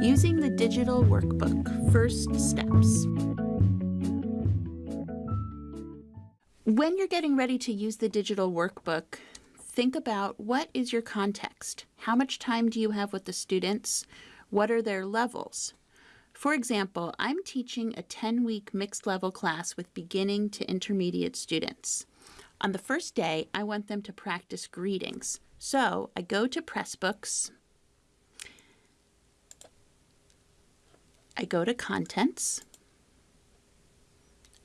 Using the digital workbook, first steps. When you're getting ready to use the digital workbook, think about what is your context? How much time do you have with the students? What are their levels? For example, I'm teaching a 10-week mixed level class with beginning to intermediate students. On the first day, I want them to practice greetings. So I go to Pressbooks, I go to Contents.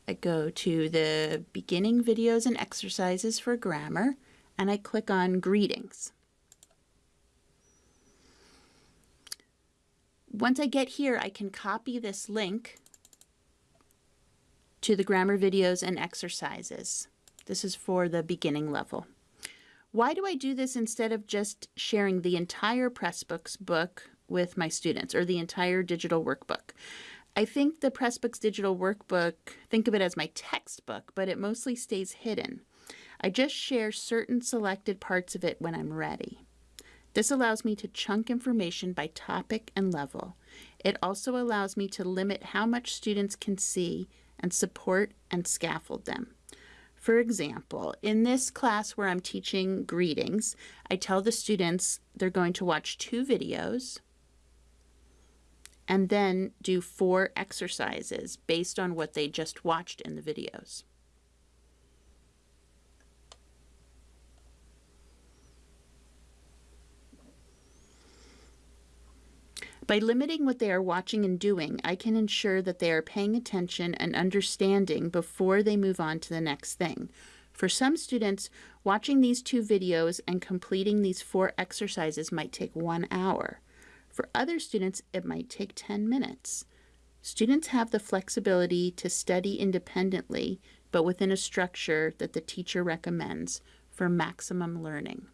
I go to the beginning videos and exercises for grammar, and I click on Greetings. Once I get here, I can copy this link to the grammar videos and exercises. This is for the beginning level. Why do I do this instead of just sharing the entire Pressbooks book with my students or the entire digital workbook. I think the Pressbooks digital workbook, think of it as my textbook, but it mostly stays hidden. I just share certain selected parts of it when I'm ready. This allows me to chunk information by topic and level. It also allows me to limit how much students can see and support and scaffold them. For example, in this class where I'm teaching greetings, I tell the students they're going to watch two videos, and then do four exercises based on what they just watched in the videos. By limiting what they are watching and doing, I can ensure that they are paying attention and understanding before they move on to the next thing. For some students, watching these two videos and completing these four exercises might take one hour. For other students, it might take 10 minutes. Students have the flexibility to study independently, but within a structure that the teacher recommends for maximum learning.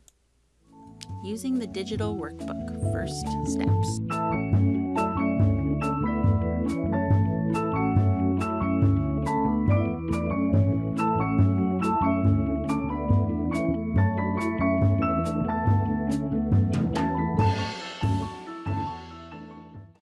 Using the digital workbook, first steps.